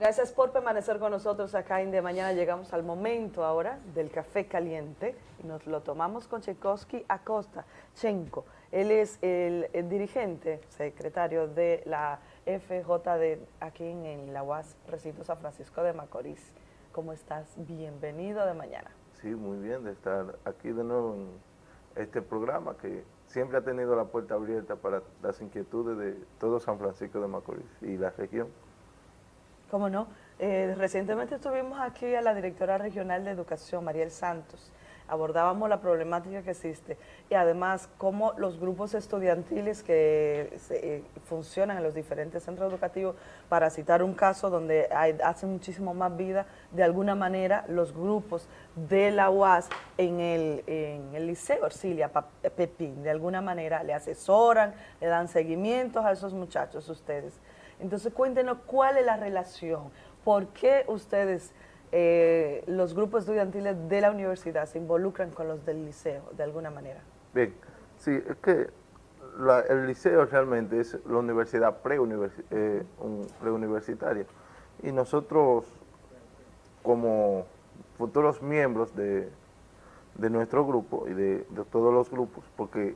Gracias por permanecer con nosotros acá en De Mañana. Llegamos al momento ahora del café caliente y nos lo tomamos con Tchaikovsky Acosta, Chenko. Él es el, dirigente, secretario de la FJD aquí en, la UAS Recinto San Francisco de Macorís. ¿Cómo estás? Bienvenido de mañana. Sí, muy bien de estar aquí de nuevo en este programa que siempre ha tenido la puerta abierta para las inquietudes de todo San Francisco de Macorís y la región. ¿Cómo no? Eh, recientemente estuvimos aquí a la directora regional de educación, Mariel Santos, abordábamos la problemática que existe y además cómo los grupos estudiantiles que eh, funcionan en los diferentes centros educativos, para citar un caso donde hay, hacen muchísimo más vida, de alguna manera los grupos de la UAS en el, en el Liceo Ercilia Pepín, de alguna manera le asesoran, le dan seguimientos a esos muchachos ustedes. Entonces cuéntenos cuál es la relación, por qué ustedes, eh, los grupos estudiantiles de la universidad, se involucran con los del liceo de alguna manera. Bien, sí, es que el liceo realmente es la universidad eh, preuniversitaria y nosotros como futuros miembros de, nuestro grupo y de, todos los grupos, porque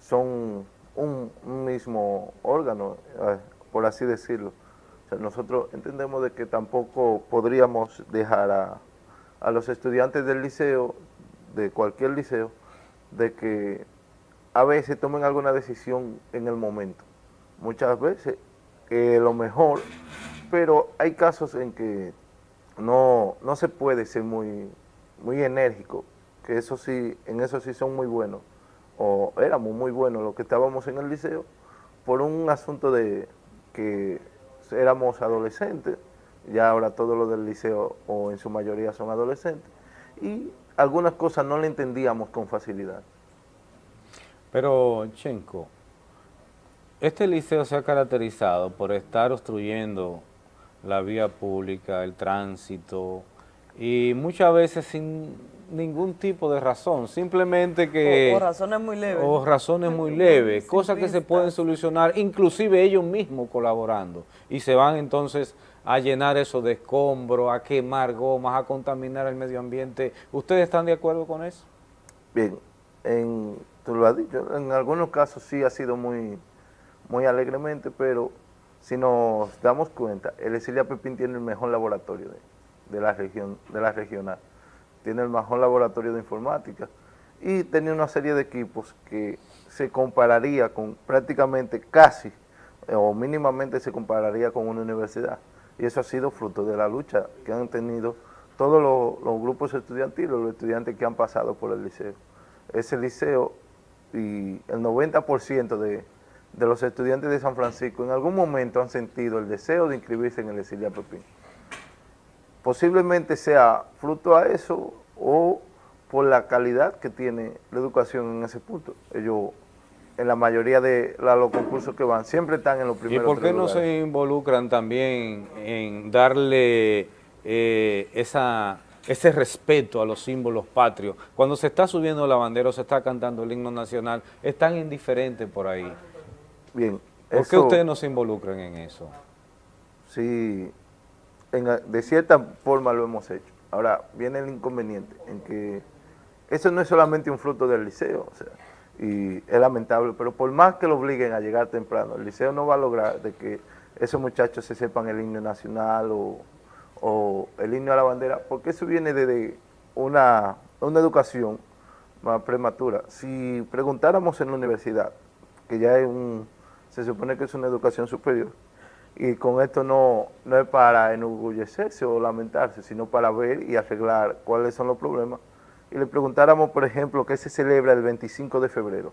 son un, un mismo órgano, eh, por así decirlo. Nosotros entendemos de que tampoco podríamos dejar a, los estudiantes del liceo, de cualquier liceo, de que a veces tomen alguna decisión en el momento. Muchas veces eh, lo mejor, pero hay casos en que no, no se puede ser muy, muy enérgico, que eso sí, en eso sí son muy buenos, o éramos muy buenos los que estábamos en el liceo, por un asunto de, que éramos adolescentes, ya ahora todos los del liceo o en su mayoría son adolescentes, y algunas cosas no le entendíamos con facilidad. Pero, Chenko, este liceo se ha caracterizado por estar obstruyendo la vía pública, el tránsito, y muchas veces sin ningún tipo de razón, simplemente que... O, razones muy leves. O razones muy leves, cosas que se pueden solucionar, inclusive ellos mismos colaborando, y se van entonces a llenar eso de escombros, a quemar gomas, a contaminar el medio ambiente. ¿Ustedes están de acuerdo con eso? Bien, en, tú lo has dicho, en algunos casos sí ha sido muy, muy alegremente, pero si nos damos cuenta, el Esilia Pepín tiene el mejor laboratorio de, de la región, de la regional tiene el mejor laboratorio de informática y tenía una serie de equipos que se compararía con prácticamente casi o mínimamente se compararía con una universidad. Y eso ha sido fruto de la lucha que han tenido todos los, grupos estudiantiles, los estudiantes que han pasado por el liceo. Ese liceo y el 90% de, de los estudiantes de San Francisco en algún momento han sentido el deseo de inscribirse en el Esilia Pepín posiblemente sea fruto a eso o por la calidad que tiene la educación en ese punto. Ellos, en la mayoría de los concursos que van, siempre están en los primeros ¿Y por qué no se involucran también en darle eh, esa, ese respeto a los símbolos patrios? Cuando se está subiendo la bandera o se está cantando el himno nacional, es tan indiferente por ahí. Bien. ¿Por qué ustedes no se involucran en eso? Sí, de cierta forma lo hemos hecho. Ahora, viene el inconveniente en que eso no es solamente un fruto del liceo, y es lamentable, pero por más que lo obliguen a llegar temprano, el liceo no va a lograr de que esos muchachos se sepan el himno nacional o, el himno a la bandera, porque eso viene de una, una educación más prematura. Si preguntáramos en la universidad, que ya es un, se supone que es una educación superior, y con esto no, no es para enorgullecerse o lamentarse, sino para ver y arreglar cuáles son los problemas. Y le preguntáramos, por ejemplo, qué se celebra el 25 de febrero,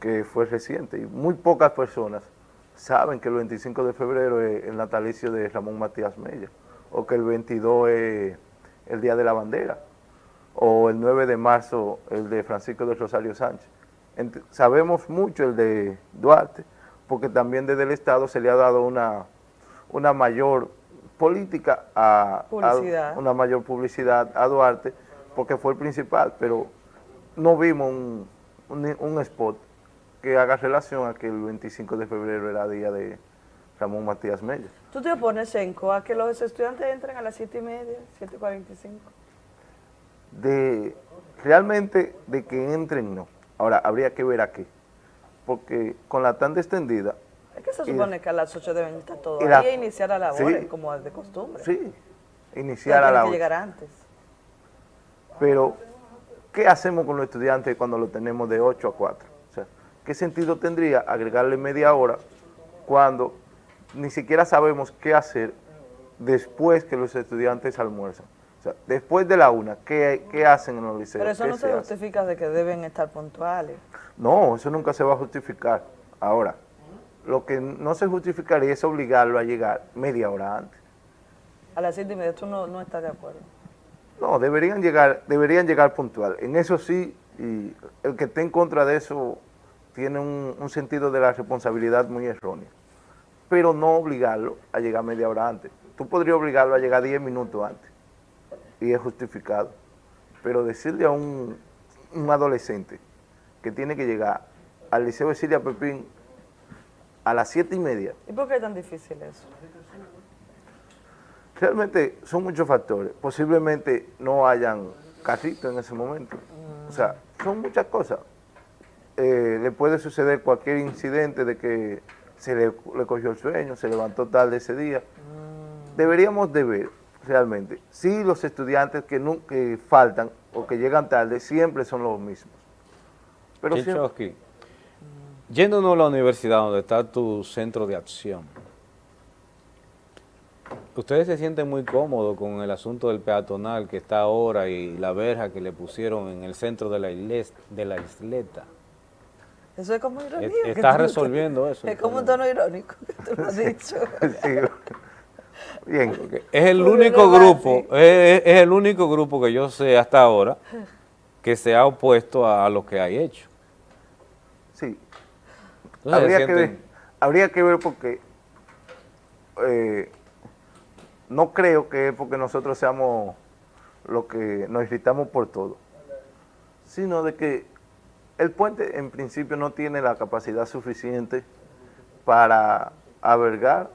que fue reciente, y muy pocas personas saben que el 25 de febrero es el natalicio de Ramón Matías Mella, o que el 22 es el Día de la Bandera, o el 9 de marzo el de Francisco de Rosario Sánchez. sabemos mucho el de Duarte, porque también desde el Estado se le ha dado una, una mayor política a, una mayor publicidad a Duarte, porque fue el principal, pero no vimos un, un, spot que haga relación a que el 25 de febrero era día de, Ramón Matías Mella. ¿Tú te opones, Senco, a que los estudiantes entren a las 7 y media, 7.45? De, realmente, de que entren, no. Ahora, habría que ver a qué. Porque con la tanda extendida... Es que se supone que a las 8 deben estar todos y la- ahí e iniciar a la hora, Sí. como es de costumbre. Sí, iniciar a la que llegar antes. Pero, ¿qué hacemos con los estudiantes cuando lo tenemos de 8 a 4? O sea, ¿qué sentido tendría agregarle media hora cuando ni siquiera sabemos qué hacer después que los estudiantes almuerzan? O sea, después de la una, ¿qué, qué hacen en los liceos? Pero eso ¿Qué no se justifica de que deben estar puntuales. No, eso nunca se va a justificar. Ahora, lo que no se justificaría es obligarlo a llegar media hora antes. A las 7 y media tú no, no estás de acuerdo. No, deberían llegar, deberían llegar puntual. En eso sí, y el que esté en contra de eso tiene un, un sentido de la responsabilidad muy erróneo. Pero no obligarlo a llegar media hora antes. Tú podrías obligarlo a llegar 10 minutos antes. Y es justificado. Pero decirle a un, un adolescente que tiene que llegar al Liceo de Cilia Pepín a las 7 y media, ¿Y por qué es tan difícil eso? Realmente son muchos factores. Posiblemente no hayan carritos en ese momento. O sea, son muchas cosas. Eh, le puede suceder cualquier incidente de que se le, le cogió el sueño, se levantó tarde ese día. Deberíamos de ver realmente si los estudiantes que, que faltan o que llegan tarde siempre son los mismos. Pero siempre- yéndonos a la universidad donde está tu centro de acción, ¿ustedes se sienten muy cómodos con el asunto del peatonal que está ahora y la verja que le pusieron en el centro de la, igles- de la isleta? Eso es como ironía. Es- que está tú- resolviendo eso, Es como un tono irónico que tú lo has dicho. Sí. Bien. Es el único grupo, es, es el único grupo que yo sé hasta ahora que se ha opuesto a, a lo que hay hecho. Sí, Entonces, habría, que ver, habría que ver porque eh, no creo que es porque nosotros seamos lo que nos irritamos por todo, sino de que el puente en principio no tiene la capacidad suficiente para albergar.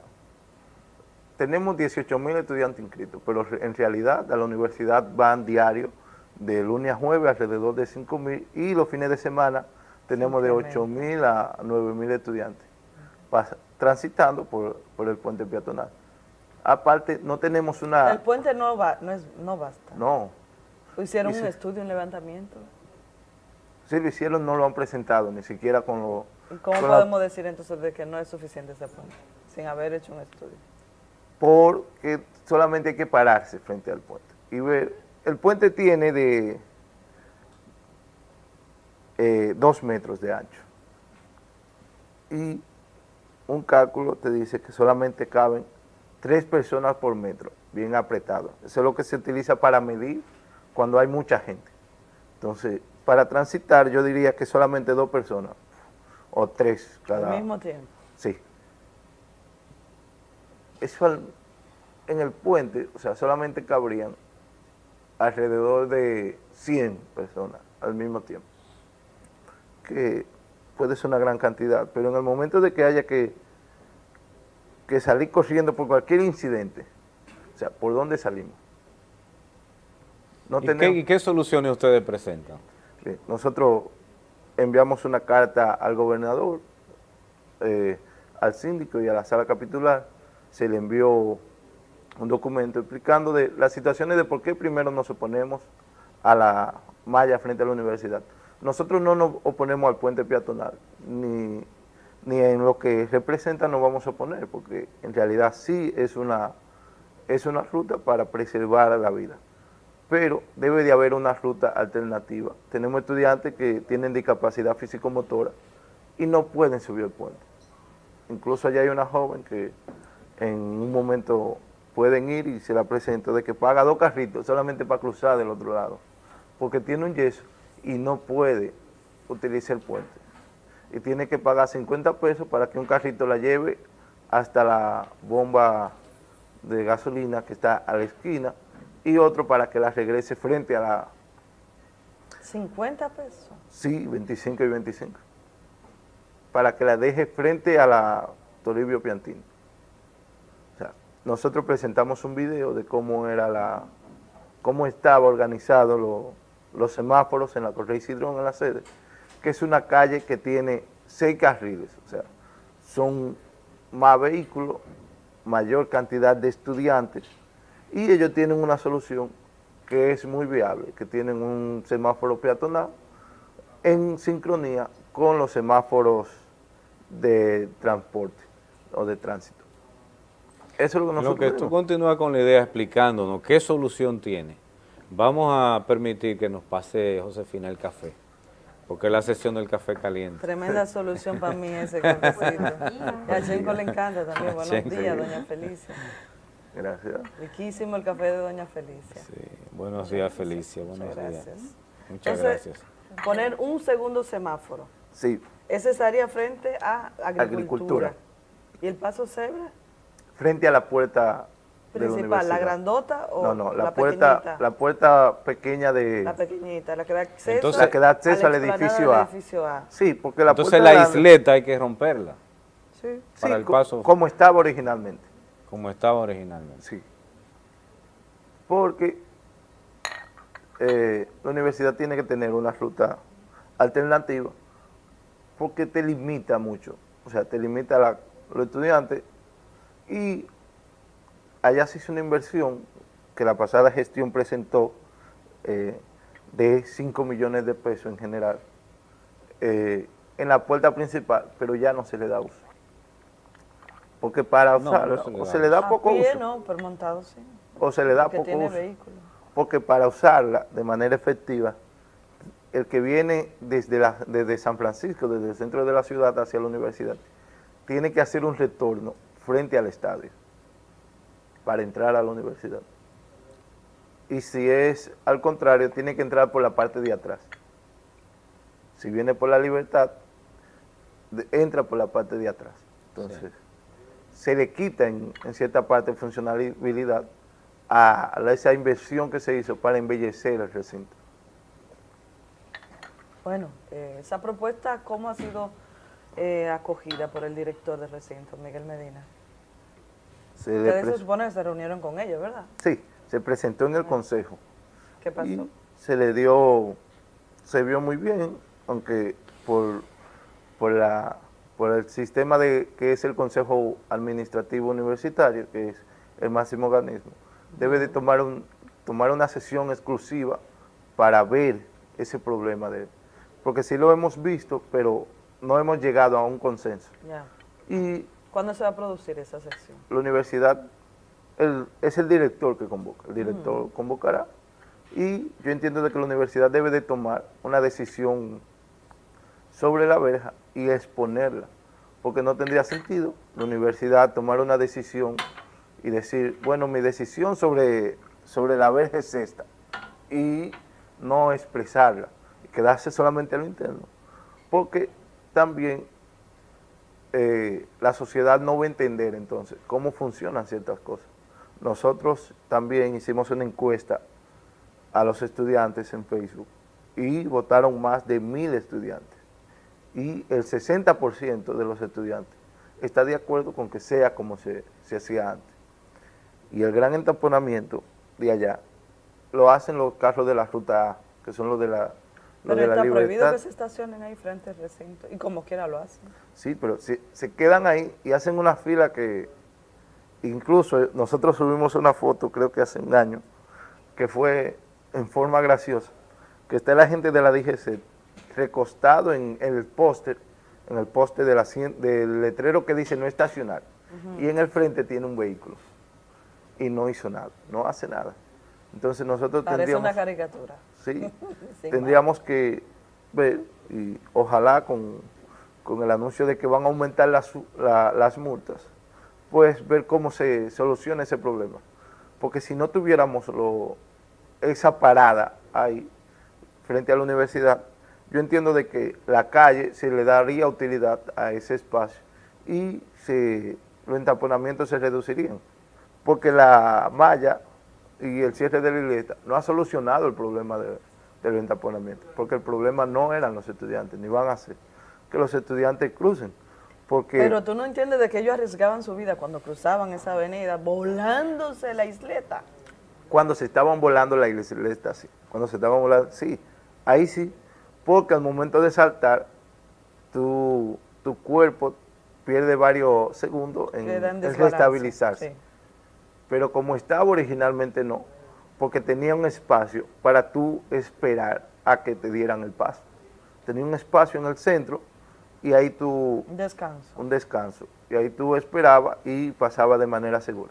Tenemos 18 mil estudiantes inscritos, pero en realidad a la universidad van diario de lunes a jueves alrededor de 5 mil y los fines de semana tenemos de 8 mil a 9 mil estudiantes pas- transitando por, por el puente peatonal. Aparte, no tenemos una... El puente no, va, no, es, no basta. No, Hicieron un estudio, un levantamiento. si lo hicieron no lo han presentado, ni siquiera con lo... ¿Y cómo con la- podemos decir entonces de que no es suficiente ese puente? Sin haber hecho un estudio. Porque solamente hay que pararse frente al puente y ver, el puente tiene de eh, dos metros de ancho y un cálculo te dice que solamente caben tres personas por metro, bien apretado. Eso es lo que se utiliza para medir cuando hay mucha gente. Entonces, para transitar yo diría que solamente dos personas o tres cada Al mismo tiempo. Eso al- en el puente, o sea, solamente cabrían alrededor de 100 personas al mismo tiempo. Que puede ser una gran cantidad, pero en el momento de que haya que, que salir corriendo por cualquier incidente, o sea, ¿por dónde salimos? No ¿Y, qué, tenemos- y qué soluciones ustedes presentan? Sí, Nosotros enviamos una carta al gobernador, eh, al síndico y a la sala capitular. Se le envió un documento explicando de las situaciones de por qué primero nos oponemos a la malla frente a la universidad. Nosotros no nos oponemos al puente peatonal, ni, ni en lo que representa nos vamos a oponer, porque en realidad sí es una, es una ruta para preservar la vida pero debe de haber una ruta alternativa. Tenemos estudiantes que tienen discapacidad físico-motora y no pueden subir el puente. Incluso allá hay una joven que en un momento pueden ir y se la presento de que paga dos carritos solamente para cruzar del otro lado, porque tiene un yeso y no puede utilizar el puente. Y tiene que pagar 50 pesos para que un carrito la lleve hasta la bomba de gasolina que está a la esquina y otro para que la regrese frente a la, 50 pesos. sí, 25 y 25, para que la deje frente a la Toribio Piantino. Nosotros presentamos un video de cómo era la, cómo estaba organizado los semáforos en la Correa Cidrón en la sede, que es una calle que tiene seis carriles, o sea, son más vehículos, mayor cantidad de estudiantes, y ellos tienen una solución que es muy viable, que tienen un semáforo peatonal en sincronía con los semáforos de transporte o de tránsito. Eso es lo que nosotros Lo que tú continúas con la idea explicándonos qué solución tiene. Vamos a permitir que nos pase Josefina el café, porque es la sesión del café caliente. Tremenda solución para mí ese cafecito. y a Chenco le encanta también. Buenos días, doña Felicia. Gracias. Riquísimo el café de doña Felicia. Sí, buenos días Felicia, buenos Muchas gracias. Muchas gracias. Poner un segundo semáforo. Sí. Ese estaría frente a agricultura. ¿Y el paso cebra? Frente a la puerta principal, la, grandota o no, no, la, puerta, pequeñita? la puerta pequeña de la pequeñita, la que da acceso, Entonces, la que da acceso al, edificio, a. edificio, a. Sí, porque la Entonces la isleta hay que romperla. Sí. Para el paso. Como estaba originalmente. Como estaba originalmente. Sí. Porque eh, la universidad tiene que tener una ruta alternativa porque te limita mucho. O sea, te limita a los estudiantes y allá se hizo una inversión que la pasada gestión presentó eh, de 5 millones de pesos en general eh, en la puerta principal, pero ya no se le da uso. Porque para usarla, o se le da poco uso. no, pero montado sí. O se le da poco uso. Porque para usarla de manera efectiva, el que viene desde, la, desde San Francisco, desde el centro de la ciudad hacia la universidad, tiene que hacer un retorno frente al estadio para entrar a la universidad. Y si es al contrario, tiene que entrar por la parte de atrás. Si viene por la libertad, entra por la parte de atrás. Entonces, se le quita en, cierta parte funcionalidad a, esa inversión que se hizo para embellecer el recinto. Bueno, eh, esa propuesta, ¿cómo ha sido eh, acogida por el director del recinto, Miguel Medina? Se Ustedes se supone que se reunieron con ellos, ¿verdad? Sí, se presentó en el consejo. ¿Qué pasó? se le dio, se vio muy bien, aunque por, por, la, por el sistema de que es el Consejo Administrativo Universitario, que es el máximo organismo, debe de tomar, un, tomar una sesión exclusiva para ver ese problema de porque sí lo hemos visto, pero no hemos llegado a un consenso. Y ¿Cuándo se va a producir esa sección? La universidad es el director que convoca, el director convocará. Y yo entiendo de que la universidad debe de tomar una decisión sobre la verja y exponerla, porque no tendría sentido la universidad tomar una decisión y decir, bueno, mi decisión sobre, sobre la verja es esta, y no expresarla, y quedarse solamente a lo interno, porque también eh, la sociedad no va a entender entonces cómo funcionan ciertas cosas. Nosotros también hicimos una encuesta a los estudiantes en Facebook y votaron más de mil estudiantes. Y el 60% de los estudiantes está de acuerdo con que sea como se, se hacía antes. Y el gran entaponamiento de allá lo hacen los carros de la ruta A, que son los de la pero está prohibido que se estacionen ahí frente al recinto, y como quiera lo hacen. Sí, pero se, se quedan ahí y hacen una fila que, incluso nosotros subimos una foto, creo que hace un año, que fue en forma graciosa, que está la gente de la DGC recostado en, el póster, en el poste de la, del letrero que dice no estacionar, y en el frente tiene un vehículo, y no hizo nada, no hace nada. Entonces nosotros Parece tendríamos... una caricatura. Sí, tendríamos que ver, y ojalá con, el anuncio de que van a aumentar las, las multas, pues ver cómo se soluciona ese problema. Porque si no tuviéramos lo, esa parada ahí, frente a la universidad, yo entiendo de que la calle se le daría utilidad a ese espacio y se, los entaponamientos se reducirían. Porque la malla y el cierre de la iglesia no ha solucionado el problema del entaponamiento, porque el problema no eran los estudiantes, ni van a ser que los estudiantes crucen, Porque Pero tú no entiendes de que ellos arriesgaban su vida cuando cruzaban esa avenida, volándose la isleta. cuando se estaban volando la isleta, sí. Cuando se estaban volando, sí. Ahí sí, porque al momento de saltar, tu, tu cuerpo pierde varios segundos en, en restabilizarse. sí. Pero como estaba originalmente no, porque tenía un espacio para tú esperar a que te dieran el paso. Tenía un espacio en el centro y ahí tú, Un descanso. un descanso, y ahí tú esperabas y pasaba de manera segura.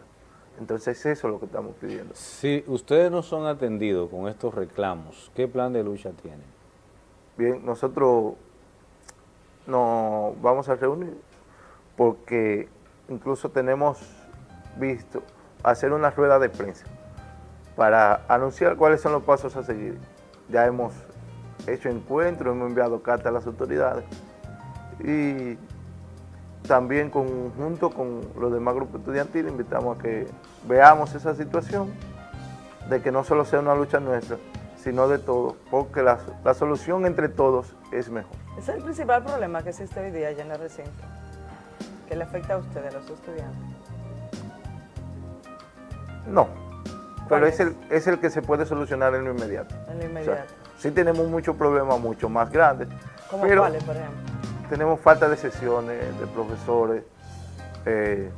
Entonces eso es lo que estamos pidiendo. Si ustedes no son atendidos con estos reclamos, ¿qué plan de lucha tienen? Bien, nosotros nos vamos a reunir porque incluso tenemos visto hacer una rueda de prensa para anunciar cuáles son los pasos a seguir. Ya hemos hecho encuentros, hemos enviado cartas a las autoridades y también junto con los demás grupos estudiantiles invitamos a que veamos esa situación de que no solo sea una lucha nuestra, sino de todos, porque la, la solución entre todos es mejor. Ese es el principal problema que existe hoy día allá en el recinto, que le afecta a ustedes, a los estudiantes. No, pero ¿Cuál es es? el, es el que se puede solucionar en lo inmediato. En lo O sea, inmediato. sí tenemos muchos problemas mucho más grandes, ¿Cómo pero cuáles, por ejemplo? tenemos falta de sesiones, de profesores, eh,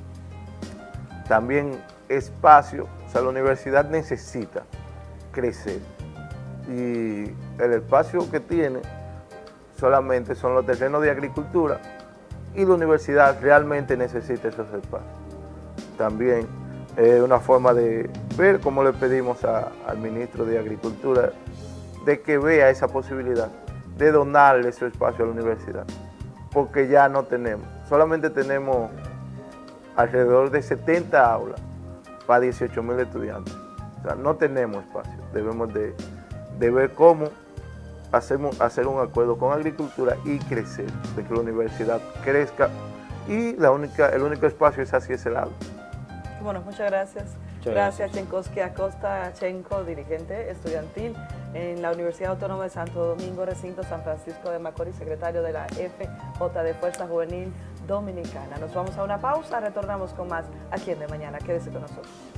también espacio, o sea, la universidad necesita crecer y el espacio que tiene solamente son los terrenos de agricultura y la universidad realmente necesita esos espacios. También es una forma de ver cómo le pedimos al ministro de Agricultura de que vea esa posibilidad de donarle ese espacio a la universidad, porque ya no tenemos, solamente tenemos alrededor de 70 aulas para 18 mil estudiantes. No tenemos espacio, debemos de, de ver cómo hacemos, hacer un acuerdo con agricultura y crecer, de que la universidad crezca y la única, el único espacio es hacia ese lado. Bueno, muchas gracias. Muchas gracias, Chenkowski Acosta Chenko, dirigente estudiantil en la Universidad Autónoma de Santo Domingo, recinto San Francisco de Macorís, secretario de la FJ de Fuerza Juvenil Dominicana. Nos vamos a una pausa, retornamos con más aquí en De Mañana. Quédese con nosotros.